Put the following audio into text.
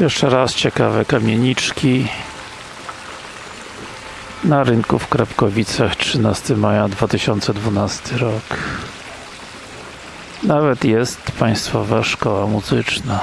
Jeszcze raz ciekawe kamieniczki. Na rynku w Krapkowicach 13 maja 2012 rok. Nawet jest Państwowa Szkoła Muzyczna.